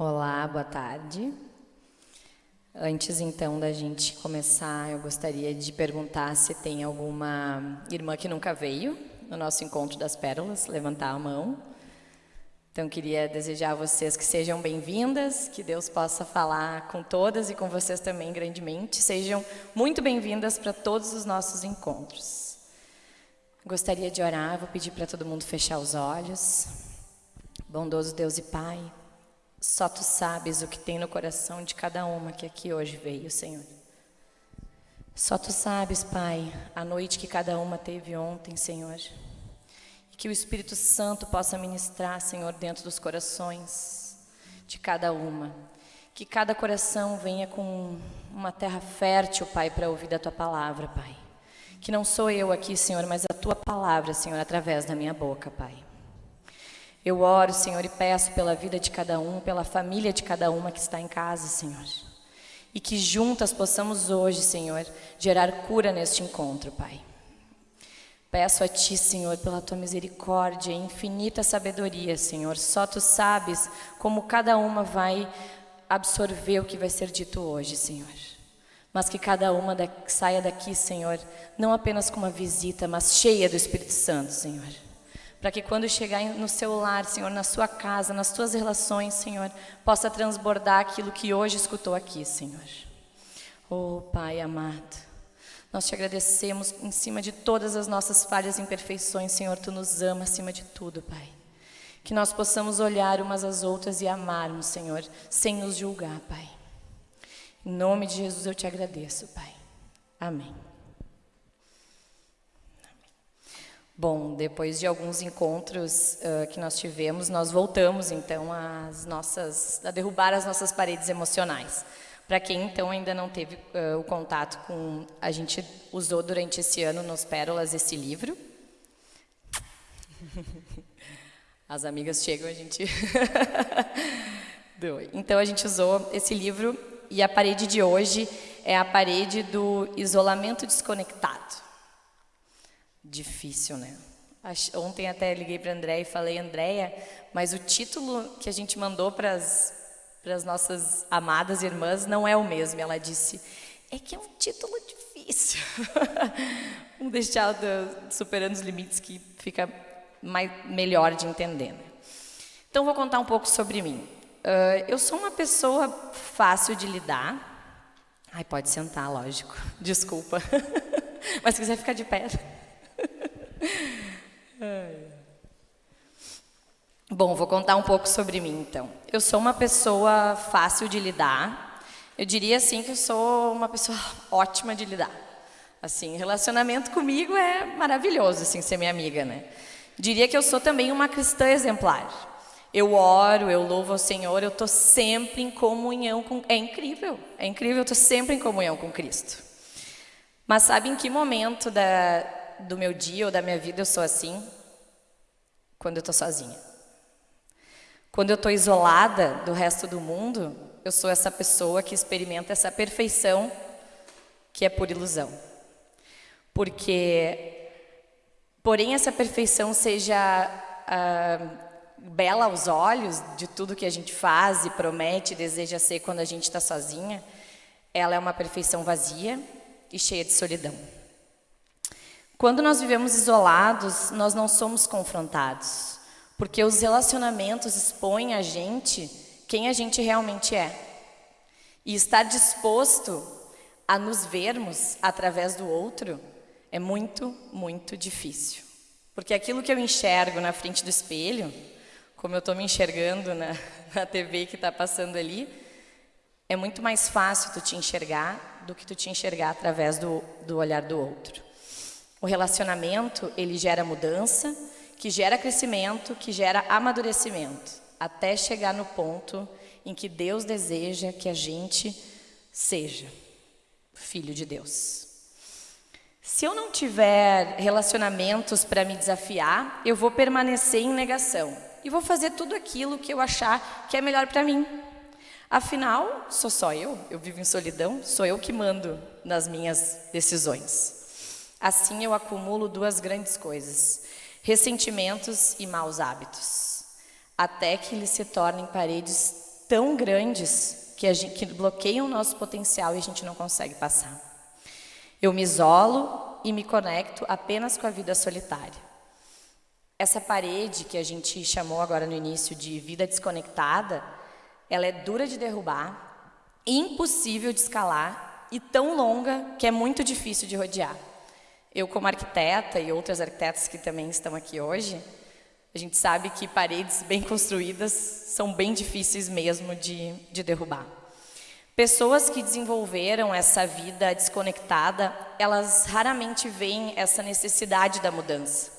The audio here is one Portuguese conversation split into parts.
Olá, boa tarde. Antes então da gente começar, eu gostaria de perguntar se tem alguma irmã que nunca veio no nosso encontro das pérolas, levantar a mão. Então queria desejar a vocês que sejam bem-vindas, que Deus possa falar com todas e com vocês também grandemente. Sejam muito bem-vindas para todos os nossos encontros. Gostaria de orar, vou pedir para todo mundo fechar os olhos. Bondoso Deus e Pai, só tu sabes o que tem no coração de cada uma que aqui hoje veio, Senhor. Só tu sabes, Pai, a noite que cada uma teve ontem, Senhor. E que o Espírito Santo possa ministrar, Senhor, dentro dos corações de cada uma. Que cada coração venha com uma terra fértil, Pai, para ouvir da tua palavra, Pai. Que não sou eu aqui, Senhor, mas a tua palavra, Senhor, através da minha boca, Pai. Eu oro, Senhor, e peço pela vida de cada um, pela família de cada uma que está em casa, Senhor. E que juntas possamos hoje, Senhor, gerar cura neste encontro, Pai. Peço a Ti, Senhor, pela Tua misericórdia e infinita sabedoria, Senhor. Só Tu sabes como cada uma vai absorver o que vai ser dito hoje, Senhor. Mas que cada uma da, saia daqui, Senhor, não apenas com uma visita, mas cheia do Espírito Santo, Senhor para que quando chegar no seu lar, Senhor, na sua casa, nas suas relações, Senhor, possa transbordar aquilo que hoje escutou aqui, Senhor. Oh, Pai amado, nós te agradecemos em cima de todas as nossas falhas e imperfeições, Senhor, tu nos ama acima de tudo, Pai. Que nós possamos olhar umas às outras e amarmos, Senhor, sem nos julgar, Pai. Em nome de Jesus eu te agradeço, Pai. Amém. Bom, depois de alguns encontros uh, que nós tivemos, nós voltamos então às nossas, a derrubar as nossas paredes emocionais. Para quem então ainda não teve uh, o contato com, a gente usou durante esse ano nos Pérolas esse livro. As amigas chegam, a gente. então a gente usou esse livro e a parede de hoje é a parede do isolamento desconectado. Difícil, né? Ontem até liguei para André e falei, Andréia, mas o título que a gente mandou para as nossas amadas irmãs não é o mesmo. Ela disse, é que é um título difícil. Vamos deixar do, superando os limites que fica mais, melhor de entender. Né? Então vou contar um pouco sobre mim. Uh, eu sou uma pessoa fácil de lidar. Ai, pode sentar, lógico. Desculpa. Mas se quiser ficar de pé. Bom, vou contar um pouco sobre mim, então. Eu sou uma pessoa fácil de lidar. Eu diria, assim, que eu sou uma pessoa ótima de lidar. Assim, relacionamento comigo é maravilhoso, assim, ser minha amiga, né? Diria que eu sou também uma cristã exemplar. Eu oro, eu louvo ao Senhor, eu estou sempre em comunhão com... É incrível, é incrível, eu estou sempre em comunhão com Cristo. Mas sabe em que momento da, do meu dia ou da minha vida eu sou assim? Quando eu estou sozinha. Quando eu estou isolada do resto do mundo, eu sou essa pessoa que experimenta essa perfeição que é por ilusão. Porque, porém, essa perfeição seja ah, bela aos olhos de tudo que a gente faz e promete deseja ser quando a gente está sozinha, ela é uma perfeição vazia e cheia de solidão. Quando nós vivemos isolados, nós não somos confrontados, porque os relacionamentos expõem a gente quem a gente realmente é. E estar disposto a nos vermos através do outro é muito, muito difícil. Porque aquilo que eu enxergo na frente do espelho, como eu estou me enxergando na, na TV que está passando ali, é muito mais fácil tu te enxergar do que tu te enxergar através do, do olhar do outro. O relacionamento, ele gera mudança, que gera crescimento, que gera amadurecimento, até chegar no ponto em que Deus deseja que a gente seja filho de Deus. Se eu não tiver relacionamentos para me desafiar, eu vou permanecer em negação e vou fazer tudo aquilo que eu achar que é melhor para mim. Afinal, sou só eu, eu vivo em solidão, sou eu que mando nas minhas decisões. Assim eu acumulo duas grandes coisas, ressentimentos e maus hábitos, até que eles se tornem paredes tão grandes que, gente, que bloqueiam o nosso potencial e a gente não consegue passar. Eu me isolo e me conecto apenas com a vida solitária. Essa parede que a gente chamou agora no início de vida desconectada, ela é dura de derrubar, impossível de escalar e tão longa que é muito difícil de rodear. Eu, como arquiteta e outras arquitetas que também estão aqui hoje, a gente sabe que paredes bem construídas são bem difíceis mesmo de, de derrubar. Pessoas que desenvolveram essa vida desconectada, elas raramente veem essa necessidade da mudança.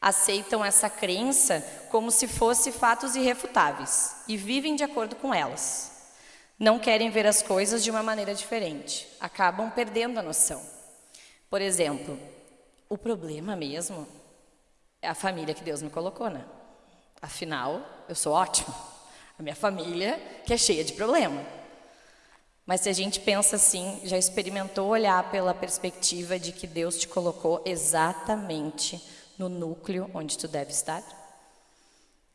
Aceitam essa crença como se fosse fatos irrefutáveis e vivem de acordo com elas. Não querem ver as coisas de uma maneira diferente, acabam perdendo a noção. Por exemplo, o problema mesmo é a família que Deus me colocou, né? Afinal, eu sou ótimo. A minha família que é cheia de problema. Mas se a gente pensa assim, já experimentou olhar pela perspectiva de que Deus te colocou exatamente no núcleo onde tu deve estar?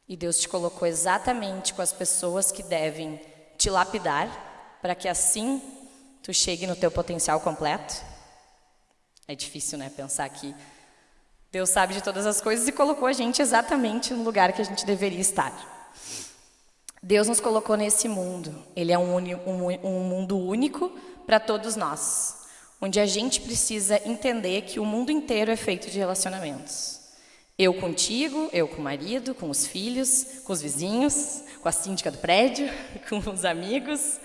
E Deus te colocou exatamente com as pessoas que devem te lapidar para que assim tu chegue no teu potencial completo? É difícil, né, pensar que Deus sabe de todas as coisas e colocou a gente exatamente no lugar que a gente deveria estar. Deus nos colocou nesse mundo. Ele é um, um, um mundo único para todos nós, onde a gente precisa entender que o mundo inteiro é feito de relacionamentos. Eu contigo, eu com o marido, com os filhos, com os vizinhos, com a síndica do prédio, com os amigos.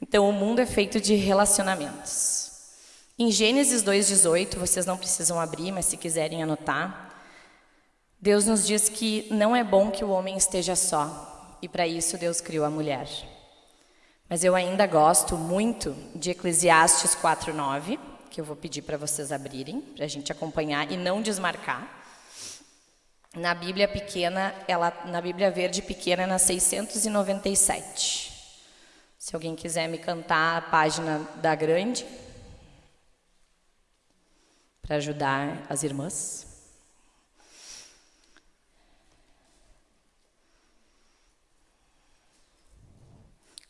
Então, o mundo é feito de relacionamentos. Em Gênesis 2,18, vocês não precisam abrir, mas se quiserem anotar, Deus nos diz que não é bom que o homem esteja só, e para isso Deus criou a mulher. Mas eu ainda gosto muito de Eclesiastes 4,9, que eu vou pedir para vocês abrirem, para a gente acompanhar e não desmarcar. Na Bíblia pequena, ela, na Bíblia verde pequena, é na 697. Se alguém quiser me cantar a página da grande para ajudar as irmãs.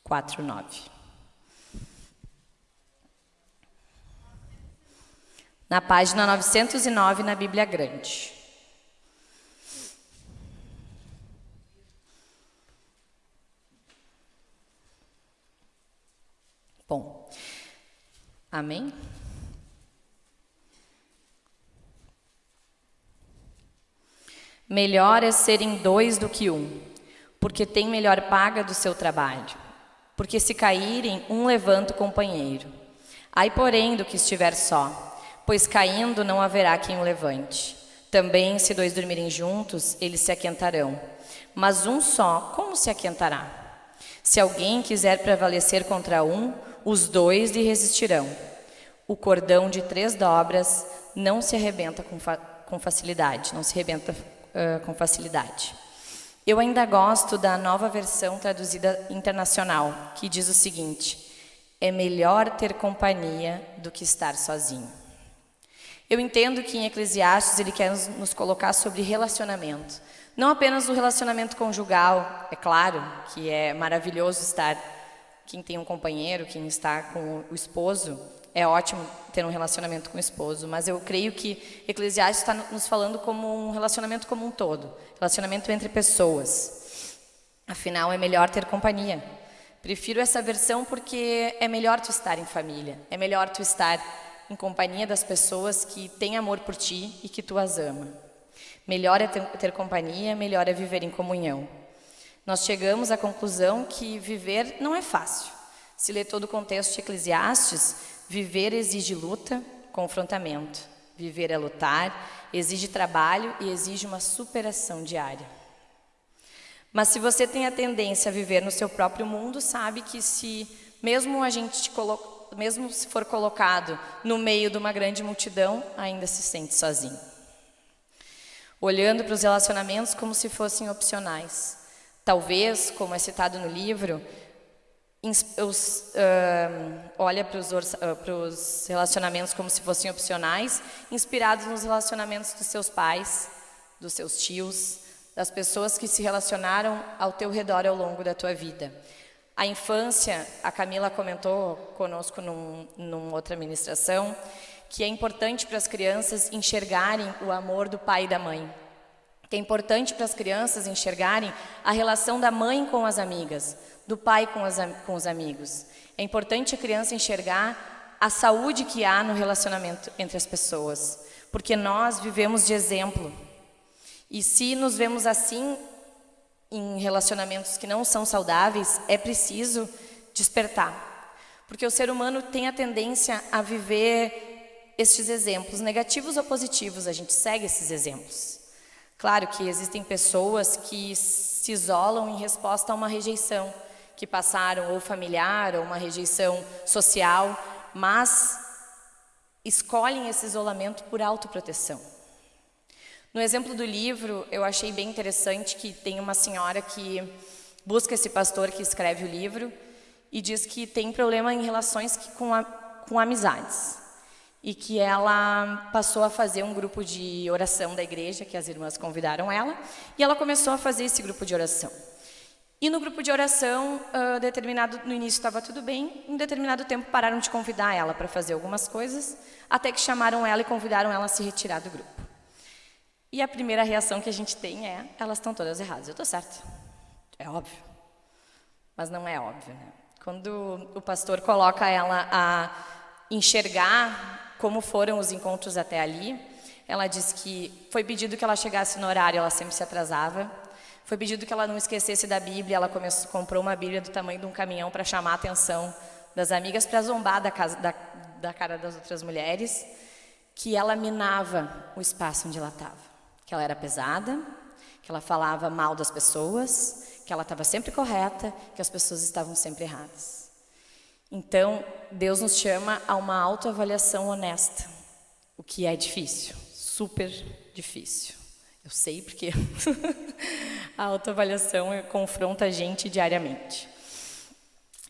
Quatro, nove. Na página 909 na Bíblia Grande. Bom, amém? Melhor é serem dois do que um, porque tem melhor paga do seu trabalho. Porque se caírem, um levanta o companheiro. Ai, porém, do que estiver só, pois caindo não haverá quem o levante. Também, se dois dormirem juntos, eles se aquentarão. Mas um só, como se aquentará? Se alguém quiser prevalecer contra um, os dois lhe resistirão. O cordão de três dobras não se arrebenta com, fa com facilidade, não se arrebenta uh, com facilidade. Eu ainda gosto da nova versão traduzida internacional, que diz o seguinte: é melhor ter companhia do que estar sozinho. Eu entendo que em Eclesiastes ele quer nos colocar sobre relacionamento. Não apenas o relacionamento conjugal, é claro que é maravilhoso estar, quem tem um companheiro, quem está com o esposo, é ótimo ter um relacionamento com o esposo, mas eu creio que Eclesiastes está nos falando como um relacionamento como um todo, relacionamento entre pessoas. Afinal, é melhor ter companhia. Prefiro essa versão porque é melhor tu estar em família, é melhor tu estar em companhia das pessoas que têm amor por ti e que tu as ama. Melhor é ter, ter companhia, melhor é viver em comunhão. Nós chegamos à conclusão que viver não é fácil. Se ler todo o contexto de Eclesiastes, Viver exige luta, confrontamento. Viver é lutar, exige trabalho e exige uma superação diária. Mas se você tem a tendência a viver no seu próprio mundo, sabe que se mesmo a gente mesmo se for colocado no meio de uma grande multidão, ainda se sente sozinho. Olhando para os relacionamentos como se fossem opcionais. Talvez, como é citado no livro, os, uh, olha para os, uh, relacionamentos como se fossem opcionais, inspirados nos relacionamentos dos seus pais, dos seus tios, das pessoas que se relacionaram ao teu redor ao longo da tua vida. A infância, a Camila comentou conosco num, numa outra ministração, que é importante para as crianças enxergarem o amor do pai e da mãe. Que é importante para as crianças enxergarem a relação da mãe com as amigas, do pai com, as, com os amigos. É importante a criança enxergar a saúde que há no relacionamento entre as pessoas, porque nós vivemos de exemplo. E se nos vemos assim, em relacionamentos que não são saudáveis, é preciso despertar. Porque o ser humano tem a tendência a viver estes exemplos, negativos ou positivos, a gente segue esses exemplos. Claro que existem pessoas que se isolam em resposta a uma rejeição, que passaram ou familiar ou uma rejeição social, mas escolhem esse isolamento por autoproteção. No exemplo do livro, eu achei bem interessante que tem uma senhora que busca esse pastor que escreve o livro e diz que tem problema em relações com, a, com amizades. E que ela passou a fazer um grupo de oração da igreja, que as irmãs convidaram ela, e ela começou a fazer esse grupo de oração. E no grupo de oração, uh, determinado, no início estava tudo bem, em determinado tempo pararam de convidar ela para fazer algumas coisas, até que chamaram ela e convidaram ela a se retirar do grupo. E a primeira reação que a gente tem é, elas estão todas erradas. Eu estou certa. É óbvio. Mas não é óbvio, né? Quando o pastor coloca ela a enxergar como foram os encontros até ali, ela diz que foi pedido que ela chegasse no horário, ela sempre se atrasava. Foi pedido que ela não esquecesse da Bíblia, ela começou, comprou uma Bíblia do tamanho de um caminhão para chamar a atenção das amigas, para zombar da, casa, da, da cara das outras mulheres, que ela minava o espaço onde ela estava que ela era pesada, que ela falava mal das pessoas, que ela estava sempre correta, que as pessoas estavam sempre erradas. Então, Deus nos chama a uma autoavaliação honesta, o que é difícil, super difícil. Eu sei porque a autoavaliação confronta a gente diariamente.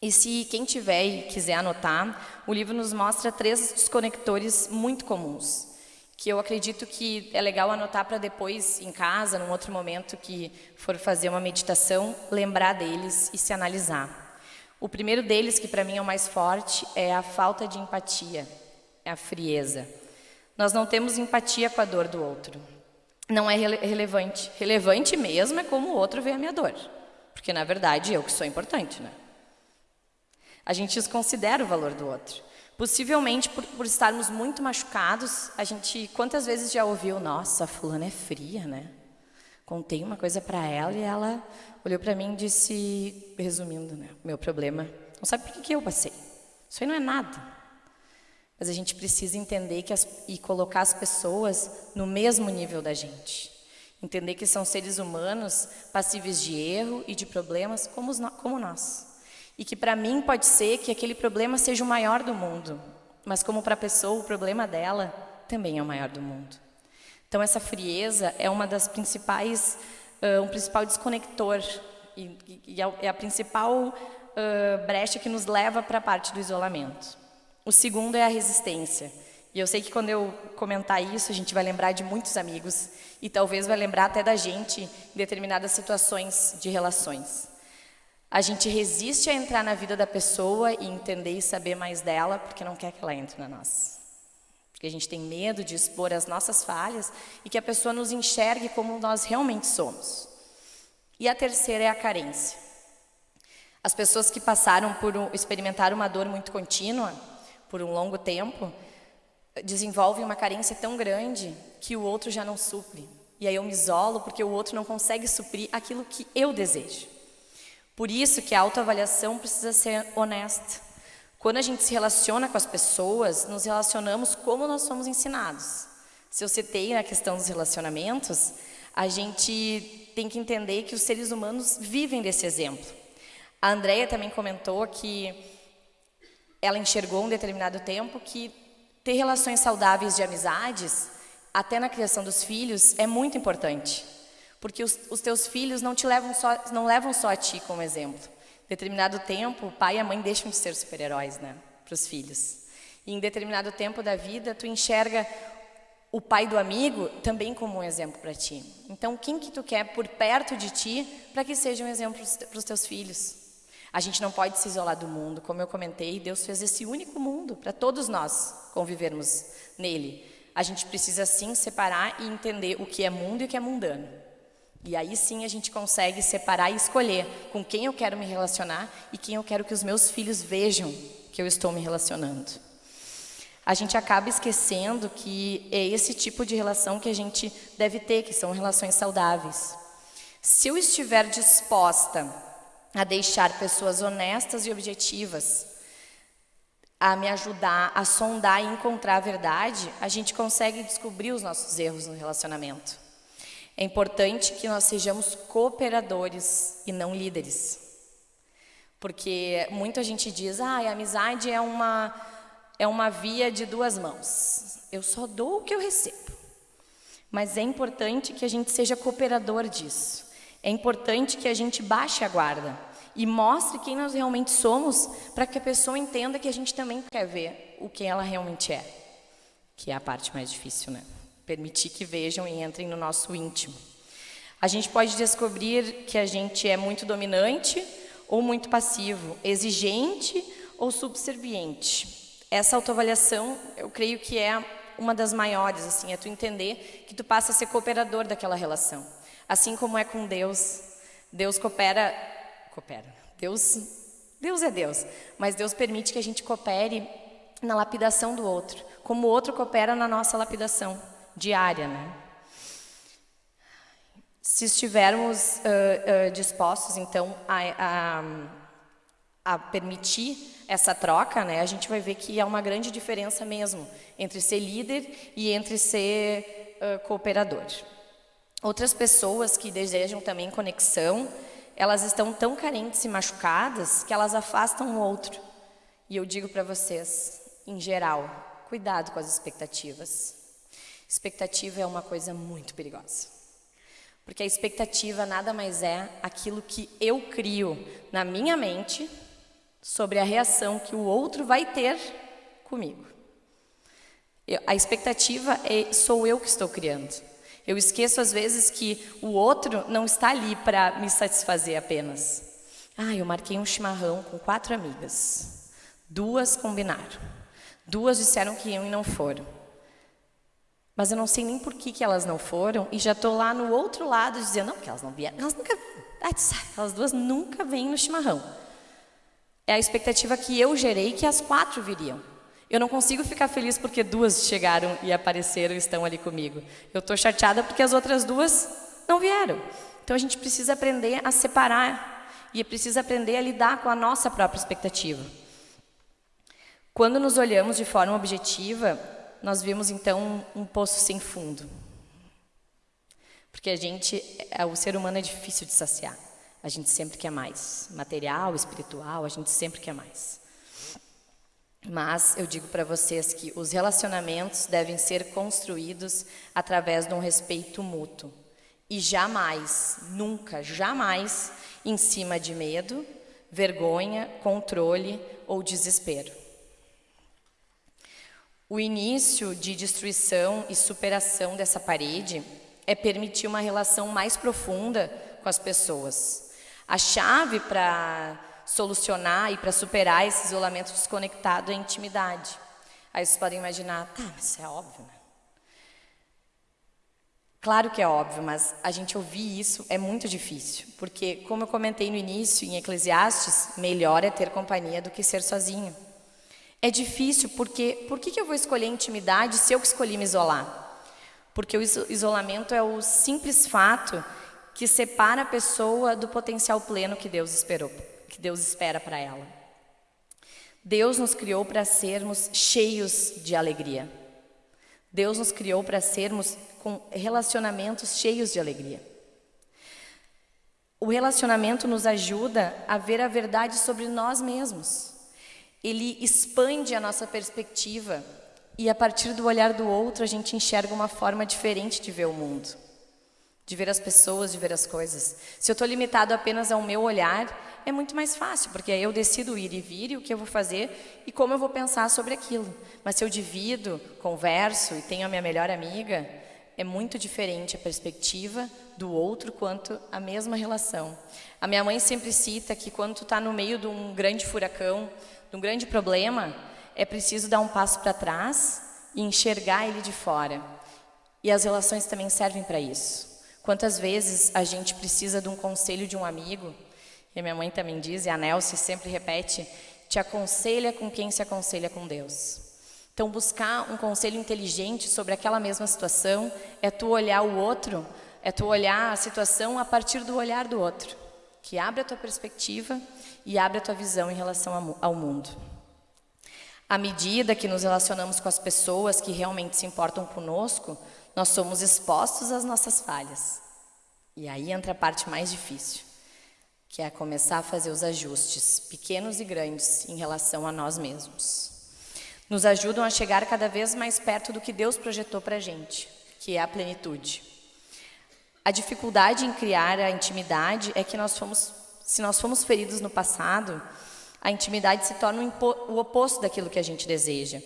E se quem tiver e quiser anotar, o livro nos mostra três desconectores muito comuns que eu acredito que é legal anotar para depois, em casa, num outro momento que for fazer uma meditação, lembrar deles e se analisar. O primeiro deles, que para mim é o mais forte, é a falta de empatia, é a frieza. Nós não temos empatia com a dor do outro. Não é rele relevante. Relevante mesmo é como o outro vê a minha dor. Porque, na verdade, eu que sou importante, né? A gente desconsidera o valor do outro. Possivelmente por, por, estarmos muito machucados, a gente quantas vezes já ouviu, nossa, fulana é fria, né? Contei uma coisa para ela e ela olhou para mim e disse, resumindo, né, meu problema, não sabe por que, que eu passei. Isso aí não é nada. Mas a gente precisa entender que as, e colocar as pessoas no mesmo nível da gente. Entender que são seres humanos passíveis de erro e de problemas como, os, como nós. E que para mim pode ser que aquele problema seja o maior do mundo, mas como para a pessoa o problema dela também é o maior do mundo. Então essa frieza é uma das principais, uh, um principal desconector e, e é a principal uh, brecha que nos leva para a parte do isolamento. O segundo é a resistência. E eu sei que quando eu comentar isso, a gente vai lembrar de muitos amigos e talvez vai lembrar até da gente em determinadas situações de relações. A gente resiste a entrar na vida da pessoa e entender e saber mais dela porque não quer que ela entre na nossa. Porque a gente tem medo de expor as nossas falhas e que a pessoa nos enxergue como nós realmente somos. E a terceira é a carência. As pessoas que passaram por experimentar uma dor muito contínua por um longo tempo desenvolvem uma carência tão grande que o outro já não supre. E aí eu me isolo porque o outro não consegue suprir aquilo que eu desejo. Por isso que a autoavaliação precisa ser honesta. Quando a gente se relaciona com as pessoas, nos relacionamos como nós somos ensinados. Se eu citei a questão dos relacionamentos, a gente tem que entender que os seres humanos vivem desse exemplo. A Andrea também comentou que ela enxergou um determinado tempo que ter relações saudáveis de amizades, até na criação dos filhos, é muito importante. Porque os, os teus filhos não te levam só, não levam só a ti como exemplo. Determinado tempo, o pai e a mãe deixam de ser super-heróis, né, para os filhos. E em determinado tempo da vida, tu enxerga o pai do amigo também como um exemplo para ti. Então, quem que tu quer por perto de ti para que seja um exemplo para os teus filhos? A gente não pode se isolar do mundo, como eu comentei, Deus fez esse único mundo para todos nós convivermos nele. A gente precisa sim separar e entender o que é mundo e o que é mundano. E aí sim a gente consegue separar e escolher com quem eu quero me relacionar e quem eu quero que os meus filhos vejam que eu estou me relacionando. A gente acaba esquecendo que é esse tipo de relação que a gente deve ter, que são relações saudáveis. Se eu estiver disposta a deixar pessoas honestas e objetivas a me ajudar a sondar e encontrar a verdade, a gente consegue descobrir os nossos erros no relacionamento. É importante que nós sejamos cooperadores e não líderes. Porque muita gente diz, ah, a amizade é uma, é uma via de duas mãos. Eu só dou o que eu recebo. Mas é importante que a gente seja cooperador disso. É importante que a gente baixe a guarda e mostre quem nós realmente somos para que a pessoa entenda que a gente também quer ver o que ela realmente é. Que é a parte mais difícil, né? Permitir que vejam e entrem no nosso íntimo. A gente pode descobrir que a gente é muito dominante ou muito passivo, exigente ou subserviente. Essa autoavaliação, eu creio que é uma das maiores, assim, é tu entender que tu passa a ser cooperador daquela relação. Assim como é com Deus. Deus coopera, coopera. Deus, Deus é Deus, mas Deus permite que a gente coopere na lapidação do outro, como o outro coopera na nossa lapidação diária. Né? Se estivermos uh, uh, dispostos, então, a, a, a, permitir essa troca, né, a gente vai ver que há uma grande diferença mesmo entre ser líder e entre ser uh, cooperador. Outras pessoas que desejam também conexão, elas estão tão carentes e machucadas que elas afastam o outro. E eu digo para vocês, em geral, cuidado com as expectativas. Expectativa é uma coisa muito perigosa. Porque a expectativa nada mais é aquilo que eu crio na minha mente sobre a reação que o outro vai ter comigo. Eu, a expectativa é, sou eu que estou criando. Eu esqueço às vezes que o outro não está ali para me satisfazer apenas. Ah, eu marquei um chimarrão com quatro amigas. Duas combinaram. Duas disseram que iam e não foram. Mas eu não sei nem por que, que elas não foram e já estou lá no outro lado dizendo, não, que elas não vieram, elas nunca, aquelas duas nunca vêm no chimarrão. É a expectativa que eu gerei que as quatro viriam. Eu não consigo ficar feliz porque duas chegaram e apareceram e estão ali comigo. Eu estou chateada porque as outras duas não vieram. Então a gente precisa aprender a separar e precisa aprender a lidar com a nossa própria expectativa. Quando nos olhamos de forma objetiva, nós vimos então um, poço sem fundo. Porque a gente, é, o ser humano é difícil de saciar. A gente sempre quer mais. Material, espiritual, a gente sempre quer mais. Mas eu digo para vocês que os relacionamentos devem ser construídos através de um respeito mútuo. E jamais, nunca, jamais em cima de medo, vergonha, controle ou desespero. O início de destruição e superação dessa parede é permitir uma relação mais profunda com as pessoas. A chave para solucionar e para superar esse isolamento desconectado é a intimidade. Aí vocês podem imaginar, tá, isso é óbvio, né? Claro que é óbvio, mas a gente ouvir isso é muito difícil, porque, como eu comentei no início, em Eclesiastes, melhor é ter companhia do que ser sozinho. É difícil porque por que, que eu vou escolher intimidade se eu que escolhi me isolar? Porque o isolamento é o simples fato que separa a pessoa do potencial pleno que Deus esperou, que Deus espera para ela. Deus nos criou para sermos cheios de alegria. Deus nos criou para sermos com relacionamentos cheios de alegria. O relacionamento nos ajuda a ver a verdade sobre nós mesmos ele expande a nossa perspectiva e a partir do olhar do outro a gente enxerga uma forma diferente de ver o mundo. de ver as pessoas, de ver as coisas. Se eu estou limitado apenas ao meu olhar, é muito mais fácil, porque aí eu decido ir e vir e o que eu vou fazer e como eu vou pensar sobre aquilo. Mas se eu divido, converso e tenho a minha melhor amiga, é muito diferente a perspectiva do outro quanto a mesma relação. A minha mãe sempre cita que quando tu está no meio de um grande furacão, de um grande problema, é preciso dar um passo para trás e enxergar ele de fora. E as relações também servem para isso. Quantas vezes a gente precisa de um conselho de um amigo, e minha mãe também diz, e a Nelce sempre repete, te aconselha com quem se aconselha com Deus. Então, buscar um conselho inteligente sobre aquela mesma situação é tu olhar o outro, é tu olhar a situação a partir do olhar do outro, que abre a tua perspectiva e abre a tua visão em relação ao mundo. À medida que nos relacionamos com as pessoas que realmente se importam conosco, nós somos expostos às nossas falhas. E aí entra a parte mais difícil, que é começar a fazer os ajustes, pequenos e grandes, em relação a nós mesmos. Nos ajudam a chegar cada vez mais perto do que Deus projetou para a gente, que é a plenitude. A dificuldade em criar a intimidade é que nós fomos, se nós fomos feridos no passado, a intimidade se torna o oposto daquilo que a gente deseja.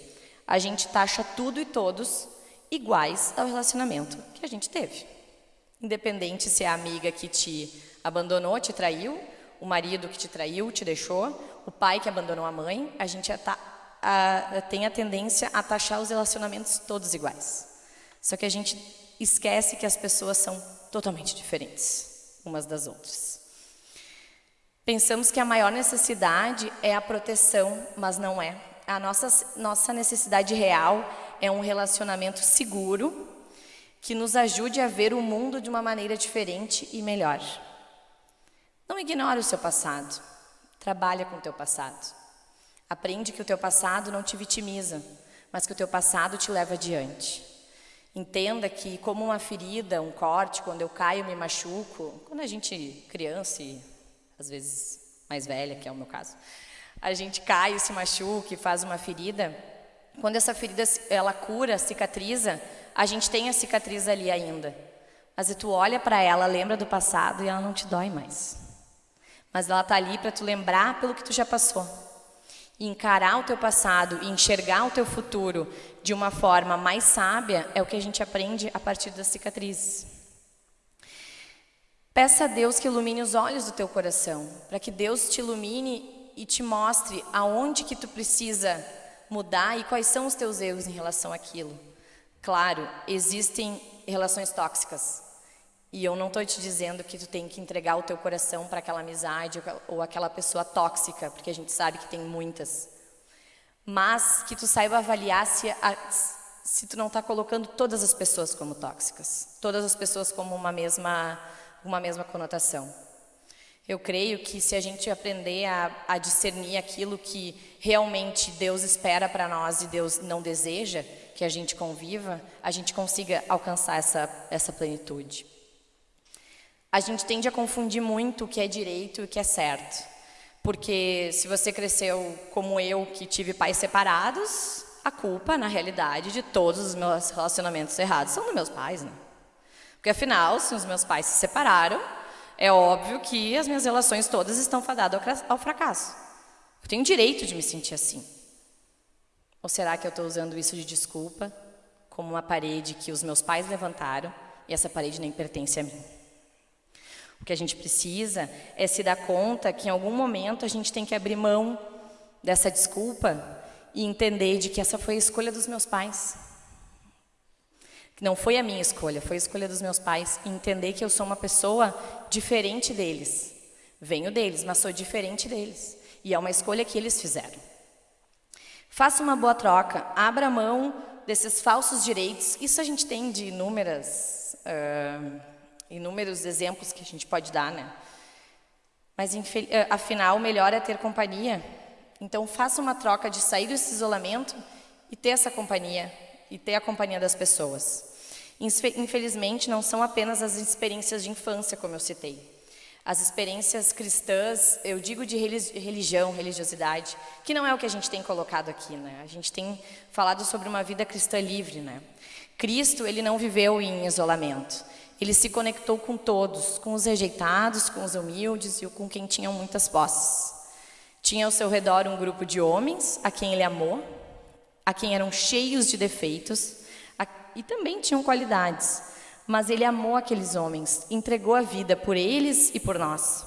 A gente taxa tudo e todos iguais ao relacionamento que a gente teve. Independente se é a amiga que te abandonou, te traiu, o marido que te traiu, te deixou, o pai que abandonou a mãe, a gente tá, a, tem a tendência a taxar os relacionamentos todos iguais. Só que a gente esquece que as pessoas são totalmente diferentes umas das outras. Pensamos que a maior necessidade é a proteção, mas não é. A nossa, nossa necessidade real é um relacionamento seguro que nos ajude a ver o mundo de uma maneira diferente e melhor. Não ignore o seu passado. Trabalha com o teu passado. Aprende que o teu passado não te vitimiza, mas que o teu passado te leva adiante. Entenda que como uma ferida, um corte, quando eu caio me machuco, quando a gente criança e às vezes mais velha, que é o meu caso, a gente cai, se machuca e faz uma ferida, quando essa ferida ela cura, cicatriza, a gente tem a cicatriz ali ainda. Mas tu olha para ela, lembra do passado e ela não te dói mais. Mas ela está ali para tu lembrar pelo que tu já passou. E encarar o teu passado e enxergar o teu futuro de uma forma mais sábia é o que a gente aprende a partir das cicatrizes. Peça a Deus que ilumine os olhos do teu coração, para que Deus te ilumine e te mostre aonde que tu precisa mudar e quais são os teus erros em relação àquilo. Claro, existem relações tóxicas. E eu não estou te dizendo que tu tem que entregar o teu coração para aquela amizade ou aquela pessoa tóxica, porque a gente sabe que tem muitas. Mas que tu saiba avaliar se, a, se tu não está colocando todas as pessoas como tóxicas, todas as pessoas como uma mesma, uma mesma conotação. Eu creio que se a gente aprender a, a discernir aquilo que realmente Deus espera para nós e Deus não deseja que a gente conviva, a gente consiga alcançar essa, essa plenitude. A gente tende a confundir muito o que é direito e o que é certo. Porque se você cresceu como eu, que tive pais separados, a culpa, na realidade, de todos os meus relacionamentos errados são dos meus pais, né? Porque afinal, se os meus pais se separaram, é óbvio que as minhas relações todas estão fadadas ao fracasso. Eu tenho direito de me sentir assim. Ou será que eu estou usando isso de desculpa, como uma parede que os meus pais levantaram e essa parede nem pertence a mim? O que a gente precisa é se dar conta que em algum momento a gente tem que abrir mão dessa desculpa e entender de que essa foi a escolha dos meus pais. Não foi a minha escolha, foi a escolha dos meus pais. Entender que eu sou uma pessoa diferente deles. Venho deles, mas sou diferente deles. E é uma escolha que eles fizeram. Faça uma boa troca, abra mão desses falsos direitos. Isso a gente tem de inúmeras, uh, inúmeros exemplos que a gente pode dar, né? Mas, afinal, melhor é ter companhia. Então, faça uma troca de sair desse isolamento e ter essa companhia, e ter a companhia das pessoas. Infelizmente, não são apenas as experiências de infância, como eu citei. As experiências cristãs, eu digo de religião, religiosidade, que não é o que a gente tem colocado aqui, né? A gente tem falado sobre uma vida cristã livre, né? Cristo, ele não viveu em isolamento. Ele se conectou com todos, com os rejeitados, com os humildes e com quem tinham muitas posses. Tinha ao seu redor um grupo de homens a quem ele amou, a quem eram cheios de defeitos e também tinham qualidades. Mas ele amou aqueles homens, entregou a vida por eles e por nós.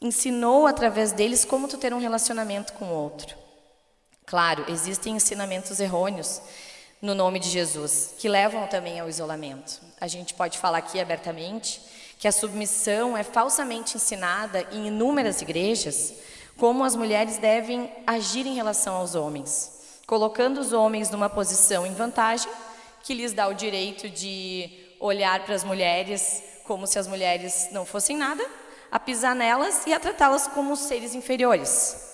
Ensinou através deles como tu ter um relacionamento com o outro. Claro, existem ensinamentos errôneos no nome de Jesus, que levam também ao isolamento. A gente pode falar aqui abertamente que a submissão é falsamente ensinada em inúmeras igrejas, como as mulheres devem agir em relação aos homens, colocando os homens numa posição em vantagem, que lhes dá o direito de olhar para as mulheres como se as mulheres não fossem nada, a pisar nelas e a tratá-las como seres inferiores.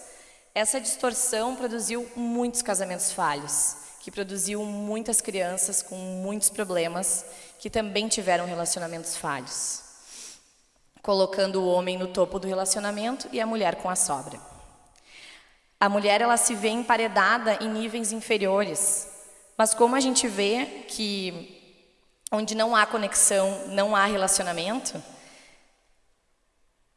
Essa distorção produziu muitos casamentos falhos, que produziu muitas crianças com muitos problemas, que também tiveram relacionamentos falhos, colocando o homem no topo do relacionamento e a mulher com a sobra. A mulher ela se vê emparedada em níveis inferiores, mas como a gente vê que onde não há conexão, não há relacionamento,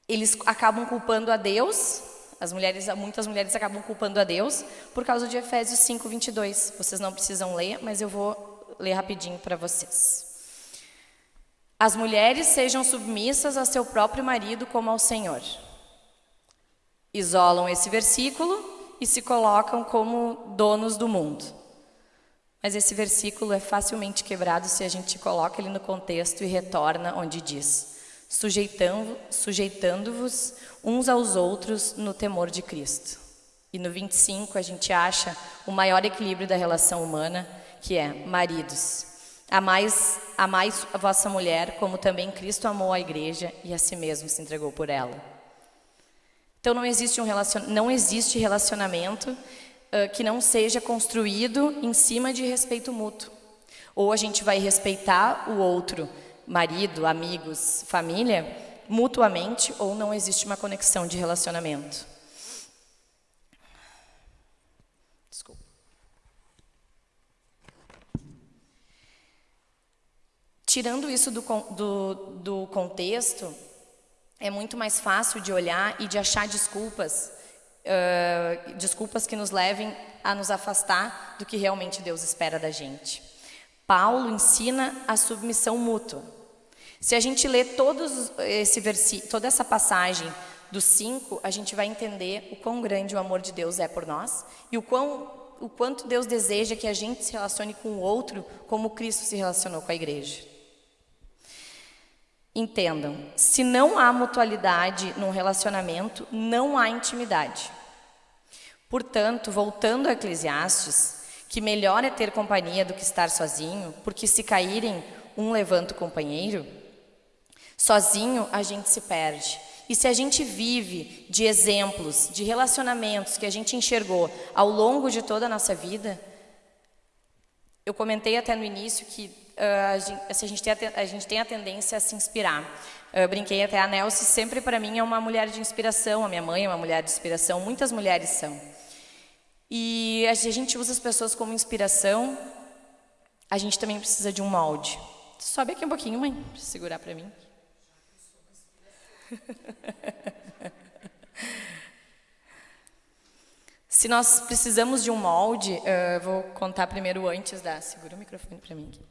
eles acabam culpando a Deus as mulheres, muitas mulheres acabam culpando a Deus por causa de Efésios 5, 22. Vocês não precisam ler, mas eu vou ler rapidinho para vocês. As mulheres sejam submissas a seu próprio marido como ao Senhor. Isolam esse versículo e se colocam como donos do mundo. Mas esse versículo é facilmente quebrado se a gente coloca ele no contexto e retorna onde diz: sujeitando-vos uns aos outros no temor de Cristo. E no 25 a gente acha o maior equilíbrio da relação humana, que é maridos. Amais, amais a vossa mulher, como também Cristo amou a igreja e a si mesmo se entregou por ela. Então não existe, um relacion, não existe relacionamento uh, que não seja construído em cima de respeito mútuo. Ou a gente vai respeitar o outro marido, amigos, família, mutuamente ou não existe uma conexão de relacionamento. Desculpa. Tirando isso do, do, do contexto, é muito mais fácil de olhar e de achar desculpas, uh, desculpas que nos levem a nos afastar do que realmente Deus espera da gente. Paulo ensina a submissão mútua. Se a gente ler todos esse versi toda essa passagem dos cinco, a gente vai entender o quão grande o amor de Deus é por nós e o, quão, o quanto Deus deseja que a gente se relacione com o outro como Cristo se relacionou com a igreja. Entendam, se não há mutualidade num relacionamento, não há intimidade. Portanto, voltando a Eclesiastes, que melhor é ter companhia do que estar sozinho, porque se caírem, um levanta o companheiro, Sozinho a gente se perde. E se a gente vive de exemplos, de relacionamentos que a gente enxergou ao longo de toda a nossa vida, eu comentei até no início que uh, a, gente, a, gente a, a, gente, tem a tendência a se inspirar. Eu brinquei até a Nelce, sempre para mim é uma mulher de inspiração, a minha mãe é uma mulher de inspiração, muitas mulheres são. E a gente usa as pessoas como inspiração, a gente também precisa de um molde. Sobe aqui um pouquinho, mãe, para segurar para mim. Se nós precisamos de um molde, uh, vou contar primeiro antes da. Segura o microfone para mim. Aqui.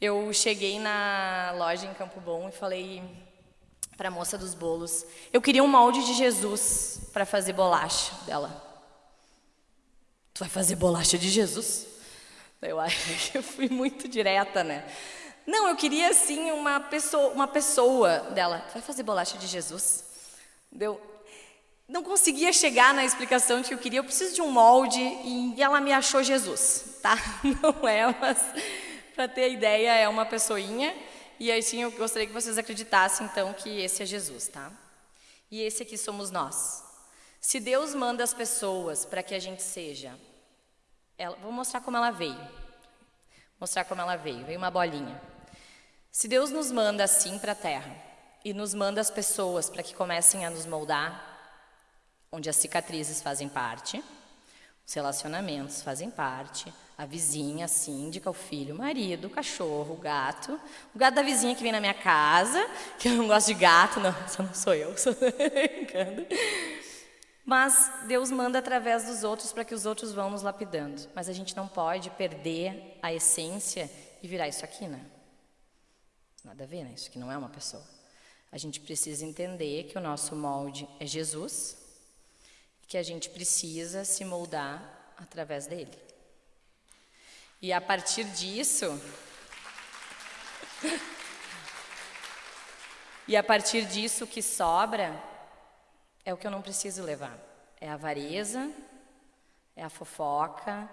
Eu cheguei na loja em Campo Bom e falei para a moça dos bolos: eu queria um molde de Jesus para fazer bolacha dela. Tu vai fazer bolacha de Jesus? Eu acho que eu fui muito direta, né? Não, eu queria assim uma pessoa, uma pessoa dela. Vai fazer bolacha de Jesus? Deu. Não conseguia chegar na explicação de que eu queria. Eu preciso de um molde e ela me achou Jesus, tá? Não é, mas para ter ideia é uma pessoinha e assim eu gostaria que vocês acreditassem então que esse é Jesus, tá? E esse aqui somos nós. Se Deus manda as pessoas para que a gente seja, ela, vou mostrar como ela veio. Mostrar como ela veio. Veio uma bolinha. Se Deus nos manda assim para a terra e nos manda as pessoas para que comecem a nos moldar, onde as cicatrizes fazem parte, Os relacionamentos fazem parte, a vizinha, a síndica, o filho, o marido, o cachorro, o gato, o gato da vizinha que vem na minha casa, que eu não gosto de gato, não, só não sou eu, sou brincando. Mas Deus manda através dos outros para que os outros vão nos lapidando. Mas a gente não pode perder a essência e virar isso aqui, né? Nada a ver, né? Isso aqui não é uma pessoa. A gente precisa entender que o nosso molde é Jesus que a gente precisa se moldar através dele. E a partir disso. e a partir disso, que sobra é o que eu não preciso levar. É a avareza, é a fofoca,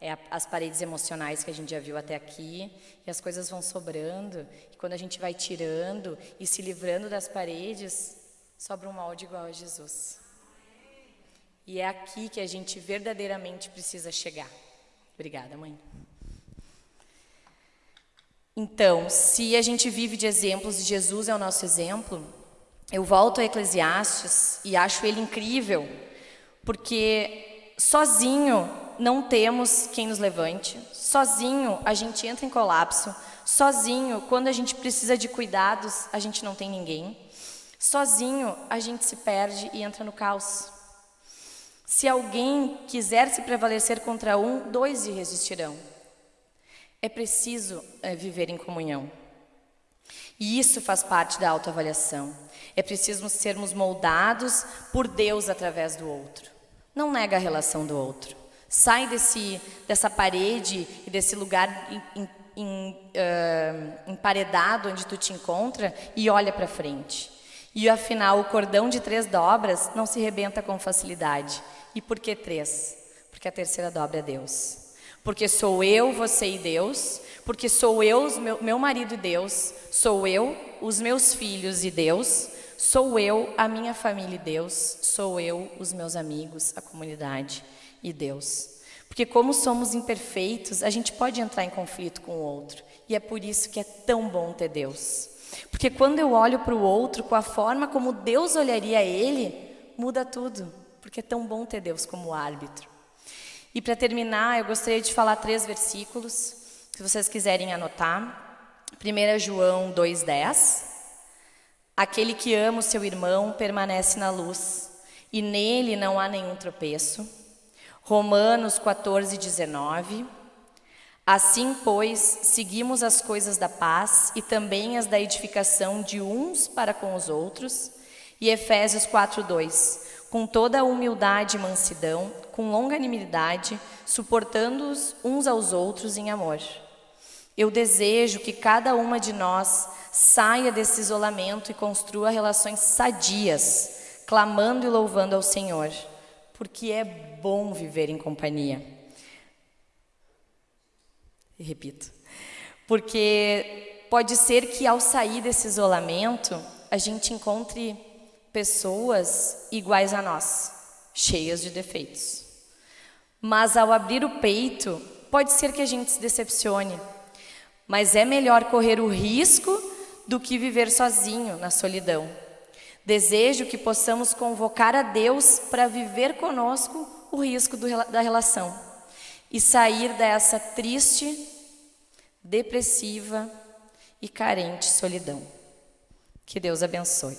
é a, as paredes emocionais que a gente já viu até aqui, e as coisas vão sobrando, e quando a gente vai tirando e se livrando das paredes, sobra um molde igual a Jesus. E é aqui que a gente verdadeiramente precisa chegar. Obrigada, mãe. Então, se a gente vive de exemplos e Jesus é o nosso exemplo, eu volto a Eclesiastes e acho ele incrível, porque sozinho não temos quem nos levante, sozinho a gente entra em colapso, sozinho, quando a gente precisa de cuidados, a gente não tem ninguém, sozinho a gente se perde e entra no caos. Se alguém quiser se prevalecer contra um, dois resistirão. É preciso é, viver em comunhão. E isso faz parte da autoavaliação. É preciso sermos moldados por Deus através do outro. Não nega a relação do outro. Sai desse, dessa parede e desse lugar em, em, uh, emparedado onde tu te encontra e olha para frente. E afinal, o cordão de três dobras não se rebenta com facilidade. E por que três? Porque a terceira dobra é Deus. Porque sou eu, você e Deus, porque sou eu, meu, meu marido e Deus, sou eu, os meus filhos e Deus, sou eu, a minha família e Deus, sou eu, os meus amigos, a comunidade e Deus. Porque como somos imperfeitos, a gente pode entrar em conflito com o outro. E é por isso que é tão bom ter Deus. Porque quando eu olho para o outro com a forma como Deus olharia ele, muda tudo. Porque é tão bom ter Deus como árbitro. E para terminar, eu gostaria de falar três versículos, se vocês quiserem anotar. 1 João 2,10. Aquele que ama o seu irmão permanece na luz, e nele não há nenhum tropeço. Romanos 14, 19. Assim, pois, seguimos as coisas da paz e também as da edificação de uns para com os outros. E Efésios 4, 2 com toda a humildade e mansidão, com longanimidade, suportando-os uns aos outros em amor. Eu desejo que cada uma de nós saia desse isolamento e construa relações sadias, clamando e louvando ao Senhor, porque é bom viver em companhia. E repito, porque pode ser que ao sair desse isolamento, a gente encontre pessoas iguais a nós, cheias de defeitos. Mas ao abrir o peito, pode ser que a gente se decepcione. Mas é melhor correr o risco do que viver sozinho na solidão. Desejo que possamos convocar a Deus para viver conosco o risco do, da relação e sair dessa triste, depressiva e carente solidão. Que Deus abençoe.